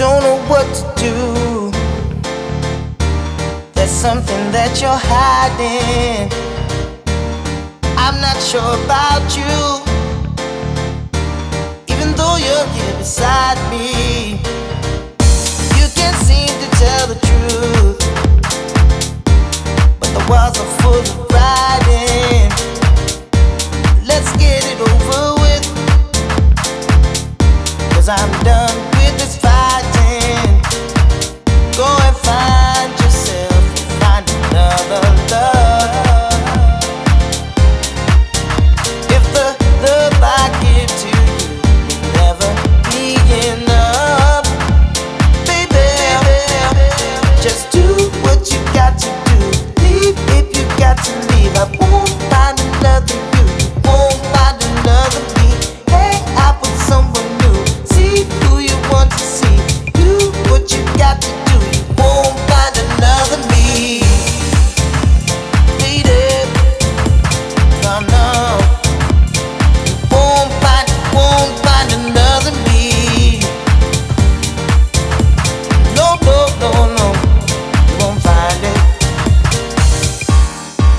don't know what to do. There's something that you're hiding. I'm not sure about you. Even though you're here beside me, you can't seem to tell the truth. But the walls are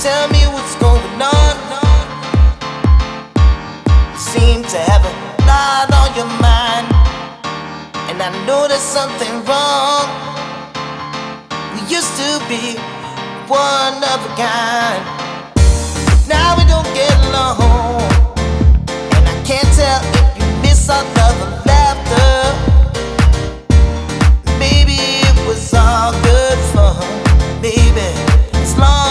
Tell me what's going on. You seem to have a lot on your mind, and I know there's something wrong. We used to be one of a kind, now we don't get along, and I can't tell if you miss our love or laughter. Maybe it was all good fun, baby, as long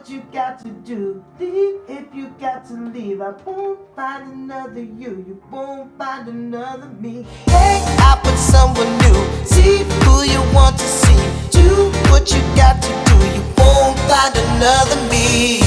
If you got to do. Leave if you got to leave. I won't find another you. You won't find another me. Hey, I put someone another me.